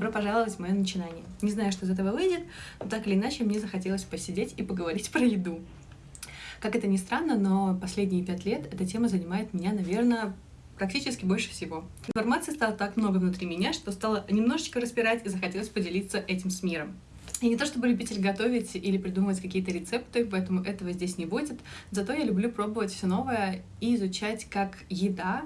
Добро пожаловать в мое начинание. Не знаю, что из этого выйдет, но так или иначе мне захотелось посидеть и поговорить про еду. Как это ни странно, но последние пять лет эта тема занимает меня, наверное, практически больше всего. Информации стало так много внутри меня, что стало немножечко распирать и захотелось поделиться этим с миром. Я не то чтобы любитель готовить или придумывать какие-то рецепты, поэтому этого здесь не будет. Зато я люблю пробовать все новое и изучать, как еда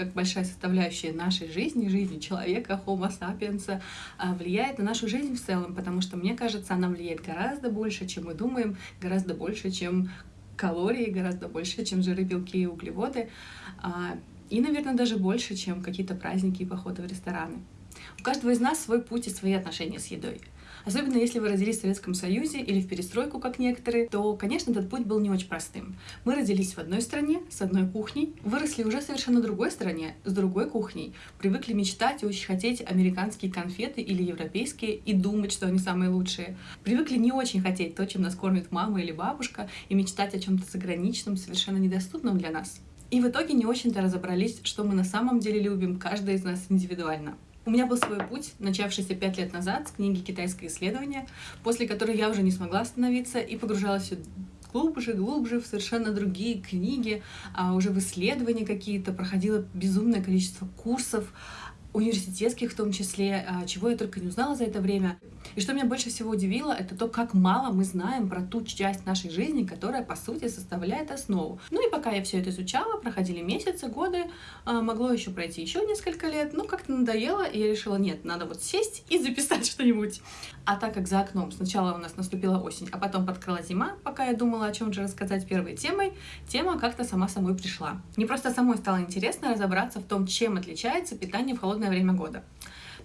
как большая составляющая нашей жизни, жизни человека, homo sapiens, а, влияет на нашу жизнь в целом, потому что, мне кажется, она влияет гораздо больше, чем мы думаем, гораздо больше, чем калории, гораздо больше, чем жиры, белки и углеводы, а, и, наверное, даже больше, чем какие-то праздники и походы в рестораны. У каждого из нас свой путь и свои отношения с едой. Особенно если вы родились в Советском Союзе или в перестройку, как некоторые, то, конечно, этот путь был не очень простым. Мы родились в одной стране, с одной кухней, выросли уже совершенно другой стране, с другой кухней, привыкли мечтать и очень хотеть американские конфеты или европейские и думать, что они самые лучшие. Привыкли не очень хотеть то, чем нас кормит мама или бабушка, и мечтать о чем-то заграничном, совершенно недоступном для нас. И в итоге не очень-то разобрались, что мы на самом деле любим, каждый из нас индивидуально. У меня был свой путь, начавшийся пять лет назад с книги «Китайское исследование», после которой я уже не смогла остановиться и погружалась глубже, глубже в совершенно другие книги, а уже в исследования какие-то, проходила безумное количество курсов, университетских в том числе, а, чего я только не узнала за это время. И что меня больше всего удивило, это то, как мало мы знаем про ту часть нашей жизни, которая, по сути, составляет основу. Ну и пока я все это изучала, проходили месяцы, годы, а, могло еще пройти еще несколько лет, ну как-то надоело, и я решила, нет, надо вот сесть и записать что-нибудь. А так как за окном сначала у нас наступила осень, а потом подкрала зима, пока я думала, о чем же рассказать первой темой, тема как-то сама собой пришла. Мне просто самой стало интересно разобраться в том, чем отличается питание в холодное время года.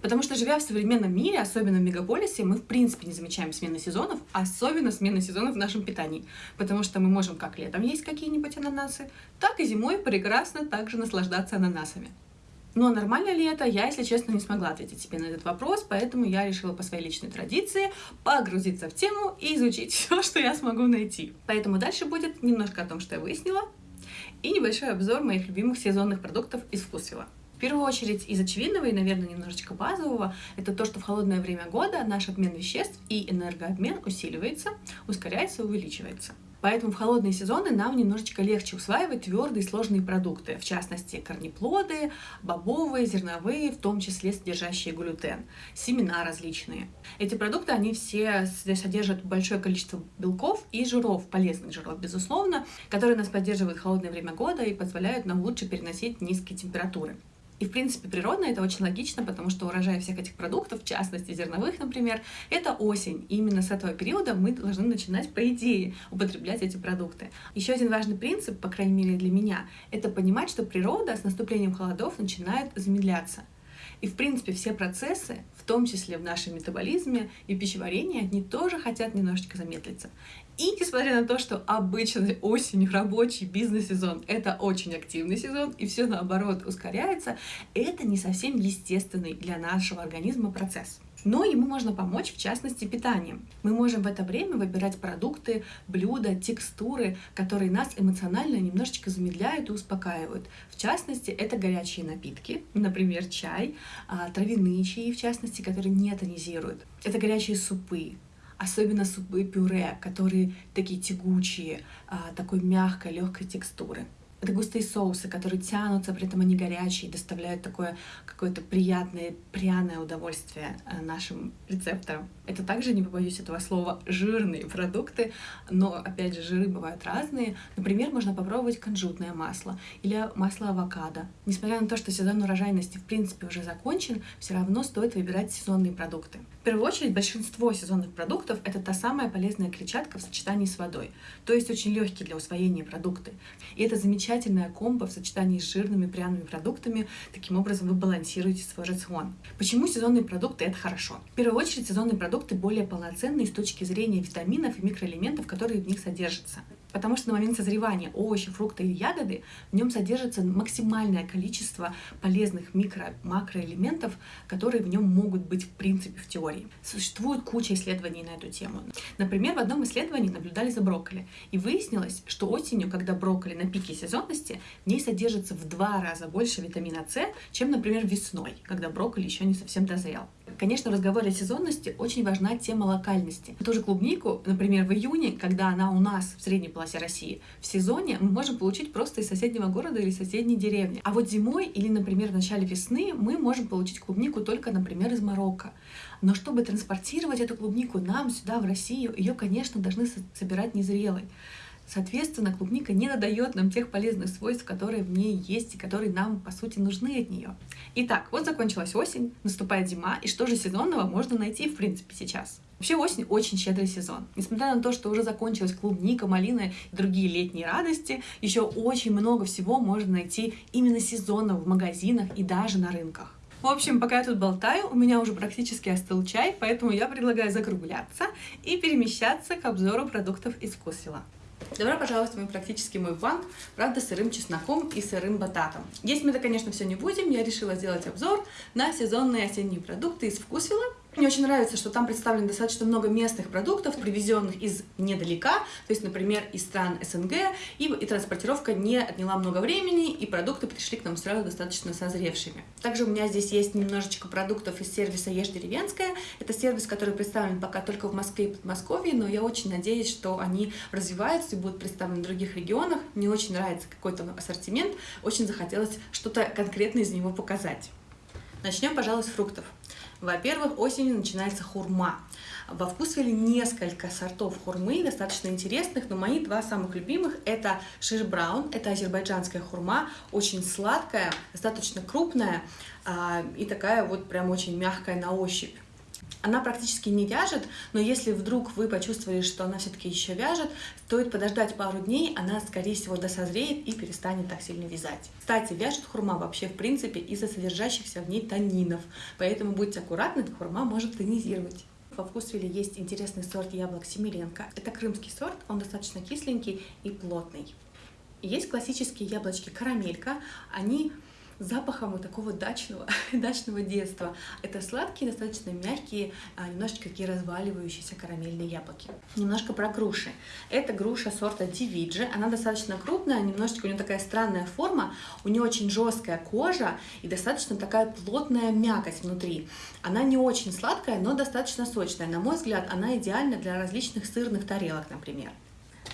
Потому что, живя в современном мире, особенно в мегаполисе, мы в принципе не замечаем смены сезонов, особенно смены сезонов в нашем питании. Потому что мы можем как летом есть какие-нибудь ананасы, так и зимой прекрасно также наслаждаться ананасами. Но нормально ли это, я, если честно, не смогла ответить себе на этот вопрос, поэтому я решила по своей личной традиции погрузиться в тему и изучить все, что я смогу найти. Поэтому дальше будет немножко о том, что я выяснила, и небольшой обзор моих любимых сезонных продуктов из вкусвилла. В первую очередь из очевидного и, наверное, немножечко базового, это то, что в холодное время года наш обмен веществ и энергообмен усиливается, ускоряется, увеличивается. Поэтому в холодные сезоны нам немножечко легче усваивать твердые сложные продукты, в частности корнеплоды, бобовые, зерновые, в том числе содержащие глютен, семена различные. Эти продукты, они все содержат большое количество белков и жиров, полезных жиров, безусловно, которые нас поддерживают в холодное время года и позволяют нам лучше переносить низкие температуры. И, в принципе, природно это очень логично, потому что урожай всех этих продуктов, в частности зерновых, например, это осень. И именно с этого периода мы должны начинать, по идее, употреблять эти продукты. Еще один важный принцип, по крайней мере для меня, это понимать, что природа с наступлением холодов начинает замедляться. И, в принципе, все процессы, в том числе в нашем метаболизме и пищеварении, они тоже хотят немножечко замедлиться. И несмотря на то, что обычно осень, рабочий бизнес-сезон — это очень активный сезон, и все наоборот ускоряется, это не совсем естественный для нашего организма процесс. Но ему можно помочь, в частности, питанием. Мы можем в это время выбирать продукты, блюда, текстуры, которые нас эмоционально немножечко замедляют и успокаивают. В частности, это горячие напитки, например, чай, а, травяные чаи, в частности, которые не тонизируют. Это горячие супы, особенно супы-пюре, которые такие тягучие, а, такой мягкой, легкой текстуры. Это густые соусы, которые тянутся, при этом они горячие, доставляют такое какое-то приятное, пряное удовольствие э, нашим рецепторам. Это также, не побоюсь этого слова, жирные продукты, но, опять же, жиры бывают разные. Например, можно попробовать кунжутное масло или масло авокадо. Несмотря на то, что сезон урожайности в принципе уже закончен, все равно стоит выбирать сезонные продукты. В первую очередь, большинство сезонных продуктов — это та самая полезная клетчатка в сочетании с водой, то есть очень легкие для усвоения продукты. И это замечательно замечательная комбо в сочетании с жирными пряными продуктами. Таким образом вы балансируете свой рацион. Почему сезонные продукты это хорошо? В первую очередь сезонные продукты более полноценные с точки зрения витаминов и микроэлементов, которые в них содержатся. Потому что на момент созревания овощи, фрукты или ягоды в нем содержится максимальное количество полезных микро-макроэлементов, которые в нем могут быть в принципе в теории. Существует куча исследований на эту тему. Например, в одном исследовании наблюдали за брокколи, и выяснилось, что осенью, когда брокколи на пике сезонности, в ней содержится в два раза больше витамина С, чем, например, весной, когда брокколи еще не совсем дозрел. Конечно, в разговоре о сезонности очень важна тема локальности. Ту же клубнику, например, в июне, когда она у нас в средней полосе России, в сезоне мы можем получить просто из соседнего города или соседней деревни. А вот зимой или, например, в начале весны мы можем получить клубнику только, например, из Марокко. Но чтобы транспортировать эту клубнику нам сюда, в Россию, ее, конечно, должны собирать незрелой. Соответственно, клубника не надает нам тех полезных свойств, которые в ней есть и которые нам, по сути, нужны от нее. Итак, вот закончилась осень, наступает зима, и что же сезонного можно найти, в принципе, сейчас? Вообще осень очень щедрый сезон. Несмотря на то, что уже закончилась клубника, малина и другие летние радости, еще очень много всего можно найти именно сезонно в магазинах и даже на рынках. В общем, пока я тут болтаю, у меня уже практически остыл чай, поэтому я предлагаю закругляться и перемещаться к обзору продуктов из вкусвилла. Добро пожаловать в мой практически мой банк, правда, сырым чесноком и сырым бататом. Есть мы это, конечно, все не будем, я решила сделать обзор на сезонные осенние продукты из вкусвилла. Мне очень нравится, что там представлено достаточно много местных продуктов, привезенных из недалека, то есть, например, из стран СНГ, и, и транспортировка не отняла много времени, и продукты пришли к нам сразу достаточно созревшими. Также у меня здесь есть немножечко продуктов из сервиса «Ешь деревенская». Это сервис, который представлен пока только в Москве и Подмосковье, но я очень надеюсь, что они развиваются и будут представлены в других регионах. Мне очень нравится какой-то ассортимент, очень захотелось что-то конкретное из него показать. Начнем, пожалуй, с фруктов. Во-первых, осенью начинается хурма. Во вкусвиле несколько сортов хурмы, достаточно интересных, но мои два самых любимых это шиш браун, это азербайджанская хурма, очень сладкая, достаточно крупная а, и такая вот прям очень мягкая на ощупь. Она практически не вяжет, но если вдруг вы почувствовали, что она все-таки еще вяжет, стоит подождать пару дней, она, скорее всего, досозреет и перестанет так сильно вязать. Кстати, вяжет хурма вообще, в принципе, из-за содержащихся в ней танинов, поэтому будьте аккуратны, хурма может тонизировать. Во вкусвиле есть интересный сорт яблок Семиренко. Это крымский сорт, он достаточно кисленький и плотный. Есть классические яблочки карамелька, они запахом вот такого дачного, дачного детства. Это сладкие, достаточно мягкие, а, немножечко такие разваливающиеся карамельные яблоки. Немножко про груши. Это груша сорта Дивиджи. Она достаточно крупная, немножечко у нее такая странная форма, у нее очень жесткая кожа и достаточно такая плотная мякоть внутри. Она не очень сладкая, но достаточно сочная. На мой взгляд, она идеальна для различных сырных тарелок, например.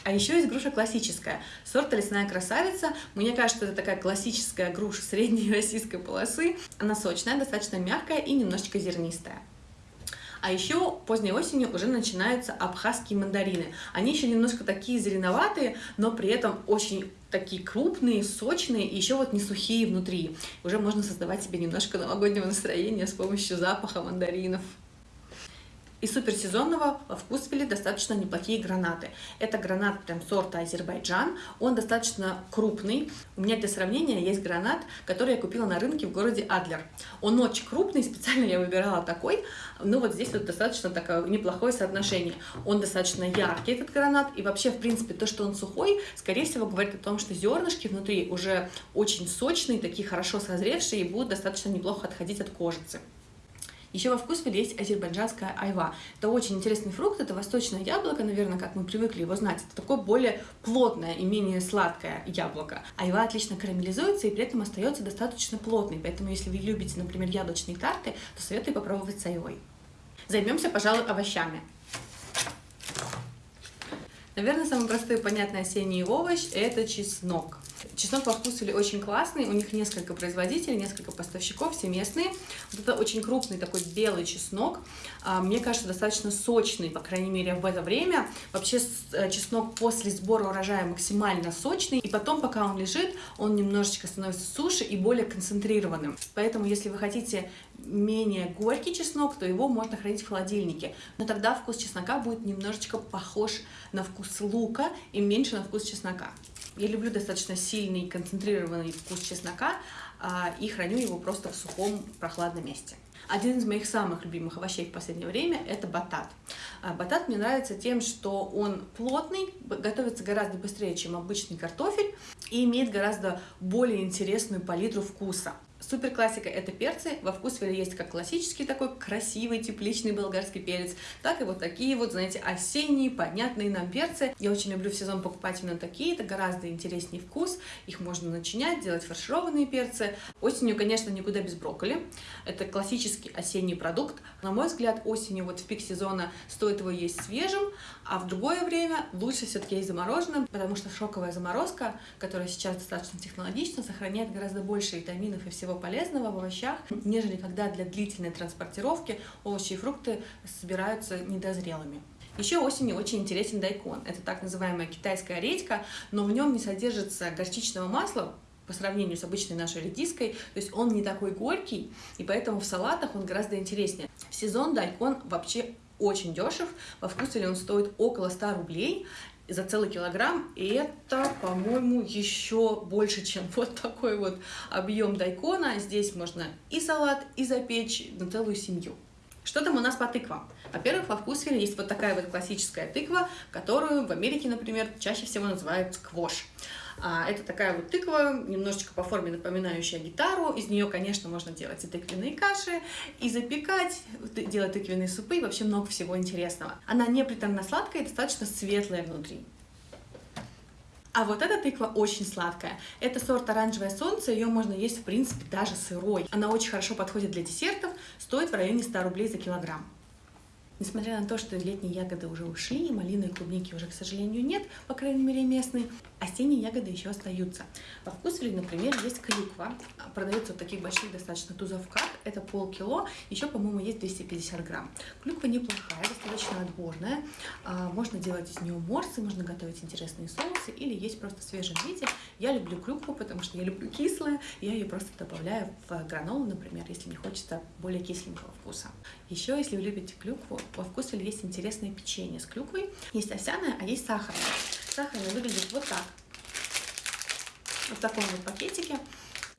А еще есть груша классическая, сорта лесная красавица. Мне кажется, это такая классическая груша средней российской полосы. Она сочная, достаточно мягкая и немножечко зернистая. А еще поздней осенью уже начинаются абхазские мандарины. Они еще немножко такие зеленоватые, но при этом очень такие крупные, сочные и еще вот не сухие внутри. Уже можно создавать себе немножко новогоднего настроения с помощью запаха мандаринов. И суперсезонного в достаточно неплохие гранаты. Это гранат прям сорта Азербайджан, он достаточно крупный. У меня для сравнения есть гранат, который я купила на рынке в городе Адлер. Он очень крупный, специально я выбирала такой, но вот здесь вот достаточно такое неплохое соотношение. Он достаточно яркий, этот гранат, и вообще, в принципе, то, что он сухой, скорее всего, говорит о том, что зернышки внутри уже очень сочные, такие хорошо созревшие и будут достаточно неплохо отходить от кожицы. Еще во вкусвиле есть азербайджанская айва. Это очень интересный фрукт, это восточное яблоко, наверное, как мы привыкли его знать. Это такое более плотное и менее сладкое яблоко. Айва отлично карамелизуется и при этом остается достаточно плотной, поэтому если вы любите, например, яблочные тарты, то советую попробовать с айвой. Займемся, пожалуй, овощами. Наверное, самый простой и понятный осенний овощ – это чеснок. Чеснок во вкусвиле очень классный, у них несколько производителей, несколько поставщиков, все местные. Вот это очень крупный такой белый чеснок, а, мне кажется, достаточно сочный, по крайней мере, в это время. Вообще э, чеснок после сбора урожая максимально сочный, и потом, пока он лежит, он немножечко становится суше и более концентрированным. Поэтому, если вы хотите менее горький чеснок, то его можно хранить в холодильнике. Но тогда вкус чеснока будет немножечко похож на вкус лука и меньше на вкус чеснока. Я люблю достаточно сильный концентрированный вкус чеснока а, и храню его просто в сухом прохладном месте. Один из моих самых любимых овощей в последнее время – это батат. А, батат мне нравится тем, что он плотный, готовится гораздо быстрее, чем обычный картофель, и имеет гораздо более интересную палитру вкуса. Супер классика это перцы. Во вкусвеле есть как классический такой красивый тепличный болгарский перец, так и вот такие вот, знаете, осенние, понятные нам перцы. Я очень люблю в сезон покупать именно такие, это гораздо интереснее вкус. Их можно начинять, делать фаршированные перцы. Осенью, конечно, никуда без брокколи. Это классический осенний продукт. На мой взгляд, осенью вот в пик сезона стоит его есть свежим, а в другое время лучше все-таки есть замороженным, потому что шоковая заморозка, которая сейчас достаточно технологична, сохраняет гораздо больше витаминов и всего всего полезного в овощах, нежели когда для длительной транспортировки овощи и фрукты собираются недозрелыми. Еще осенью очень интересен дайкон. Это так называемая китайская редька, но в нем не содержится горчичного масла, по сравнению с обычной нашей редиской, то есть он не такой горький, и поэтому в салатах он гораздо интереснее. В сезон дайкон вообще очень дешев, во вкусе он стоит около 100 рублей, за целый килограмм, и это, по-моему, еще больше, чем вот такой вот объем дайкона. Здесь можно и салат, и запечь на целую семью. Что там у нас по тыквам? Во-первых, во вкусвеле есть вот такая вот классическая тыква, которую в Америке, например, чаще всего называют сквош. А, это такая вот тыква, немножечко по форме напоминающая гитару. Из нее, конечно, можно делать и тыквенные каши, и запекать, делать тыквенные супы, и вообще много всего интересного. Она не приторно-сладкая и достаточно светлая внутри. А вот эта тыква очень сладкая. Это сорт оранжевое солнце, ее можно есть в принципе даже сырой. Она очень хорошо подходит для десертов, стоит в районе 100 рублей за килограмм. Несмотря на то, что летние ягоды уже ушли, малины и клубники уже, к сожалению, нет, по крайней мере, местные, осенние ягоды еще остаются. Во вкусвеле, например, есть клюква. Продается вот таких больших достаточно тузовках. Это полкило. Еще, по-моему, есть 250 грамм. Клюква неплохая, достаточно отборная. А, можно делать из нее морсы, можно готовить интересные соусы или есть просто в виде. Я люблю клюкву, потому что я люблю кислое. Я ее просто добавляю в гранолу, например, если мне хочется более кисленького вкуса. Еще, если вы любите клюкву, во вкусе есть интересное печенье с клюквой. Есть овсяное, а есть сахарное. Сахарное выглядит вот так. Вот в таком вот пакетике.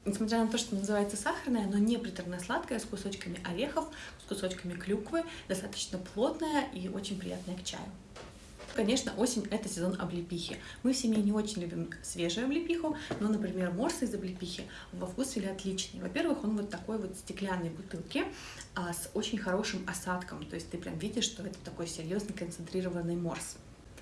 Несмотря на то, что называется сахарное, оно не приторно-сладкое, с кусочками орехов, с кусочками клюквы, достаточно плотное и очень приятное к чаю. Конечно, осень — это сезон облепихи. Мы в семье не очень любим свежую облепиху, но, например, морс из облепихи во вкусе отличный. Во-первых, он вот такой вот стеклянной бутылке а, с очень хорошим осадком, то есть ты прям видишь, что это такой серьезный концентрированный морс.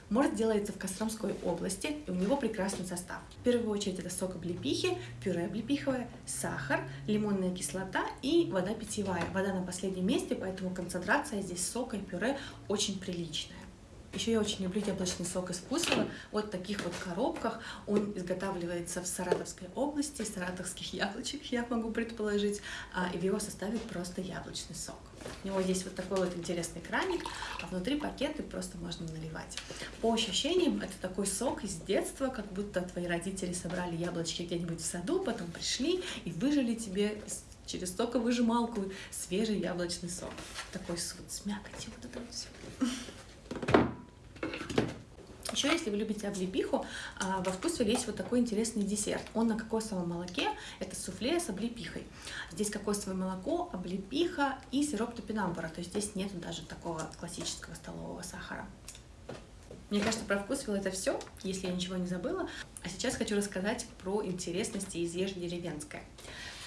Морс делается в Костромской области, и у него прекрасный состав. В первую очередь это сок облепихи, пюре облепиховое, сахар, лимонная кислота и вода питьевая. Вода на последнем месте, поэтому концентрация здесь сока и пюре очень приличная. Еще я очень люблю яблочный сок из вкусного. Вот в таких вот коробках. Он изготавливается в Саратовской области, саратовских яблочек, я могу предположить. А, и в его составе просто яблочный сок. У него есть вот такой вот интересный краник, а внутри пакеты просто можно наливать. По ощущениям, это такой сок из детства, как будто твои родители собрали яблочки где-нибудь в саду, потом пришли и выжили тебе через соковыжималку свежий яблочный сок. Такой вот с мякотью, вот это вот все. Еще, если вы любите облепиху, а, во вкусе есть вот такой интересный десерт. Он на кокосовом молоке, это суфле с облепихой. Здесь кокосовое молоко, облепиха и сироп топинамбура, то есть здесь нет даже такого классического столового сахара. Мне кажется, про вкус это все, если я ничего не забыла. А сейчас хочу рассказать про интересности из ешь деревенская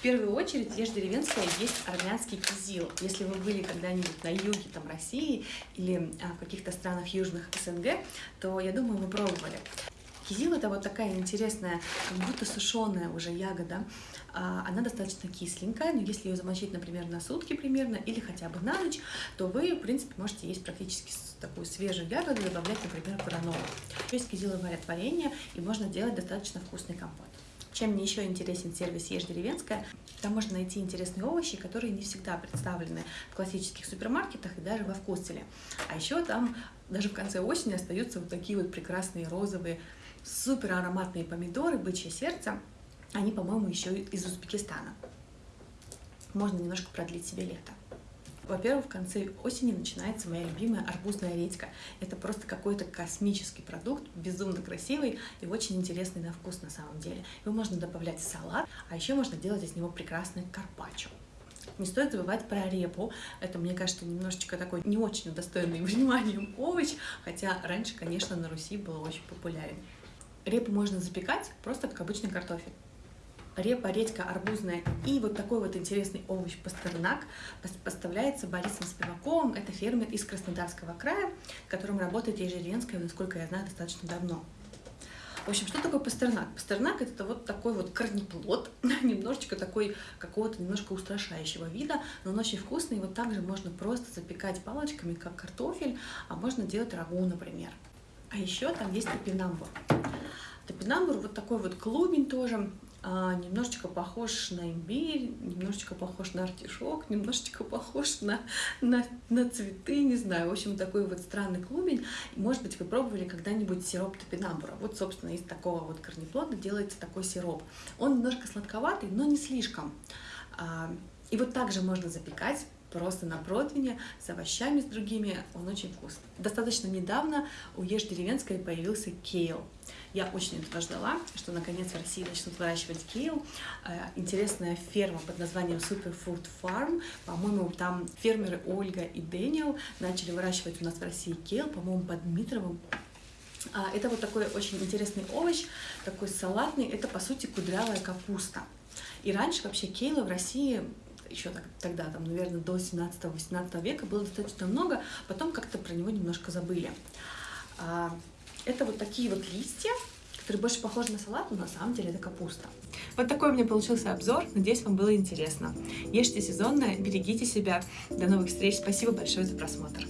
первую очередь ешь деревенская есть армянский кизил. Если вы были когда-нибудь на юге там, России или а, в каких-то странах южных СНГ, то, я думаю, вы пробовали. Кизил это вот такая интересная, как будто сушеная уже ягода. А, она достаточно кисленькая, но если ее замочить, например, на сутки примерно или хотя бы на ночь, то вы, в принципе, можете есть практически такую свежую ягоду, добавлять, например, гранолу. Есть кизиловое творение, и можно делать достаточно вкусный компот. Чем мне еще интересен сервис «Ешь деревенская», там можно найти интересные овощи, которые не всегда представлены в классических супермаркетах и даже во вкуселе. А еще там даже в конце осени остаются вот такие вот прекрасные розовые, супер ароматные помидоры, бычье сердце. Они, по-моему, еще из Узбекистана. Можно немножко продлить себе лето. Во-первых, в конце осени начинается моя любимая арбузная редька. Это просто какой-то космический продукт, безумно красивый и очень интересный на вкус на самом деле. Его можно добавлять в салат, а еще можно делать из него прекрасный карпаччо. Не стоит забывать про репу. Это, мне кажется, немножечко такой не очень достойный вниманием овощ, хотя раньше, конечно, на Руси был очень популярен. Репу можно запекать просто как обычный картофель репа, редька, арбузная и вот такой вот интересный овощ пастернак поставляется Борисом Спиваковым. Это фермер из Краснодарского края, которым работает Ежеренская, насколько я знаю, достаточно давно. В общем, что такое пастернак? Пастернак это вот такой вот корнеплод, немножечко такой какого-то немножко устрашающего вида, но он очень вкусный. Вот также можно просто запекать палочками, как картофель, а можно делать рагу, например. А еще там есть топинамбур. Топинамбур вот такой вот клубень тоже, немножечко похож на имбирь, немножечко похож на артишок, немножечко похож на, на, на цветы, не знаю. В общем, такой вот странный клубень. Может быть, вы пробовали когда-нибудь сироп топинамбура. Вот, собственно, из такого вот корнеплода делается такой сироп. Он немножко сладковатый, но не слишком. А, и вот также можно запекать просто на противне с овощами, с другими. Он очень вкусный. Достаточно недавно у Ешь деревенское появился кейл. Я очень этого ждала, что наконец в России начнут выращивать кейл. Э, интересная ферма под названием Superfood Farm. По-моему, там фермеры Ольга и Дэниел начали выращивать у нас в России кейл, по-моему, под Дмитровым. А, это вот такой очень интересный овощ, такой салатный. Это, по сути, кудрявая капуста. И раньше вообще кейла в России еще тогда, там, наверное, до 17-18 века было достаточно много, потом как-то про него немножко забыли. А, это вот такие вот листья, которые больше похожи на салат, но на самом деле это капуста. Вот такой у меня получился обзор. Надеюсь, вам было интересно. Ешьте сезонно, берегите себя. До новых встреч. Спасибо большое за просмотр.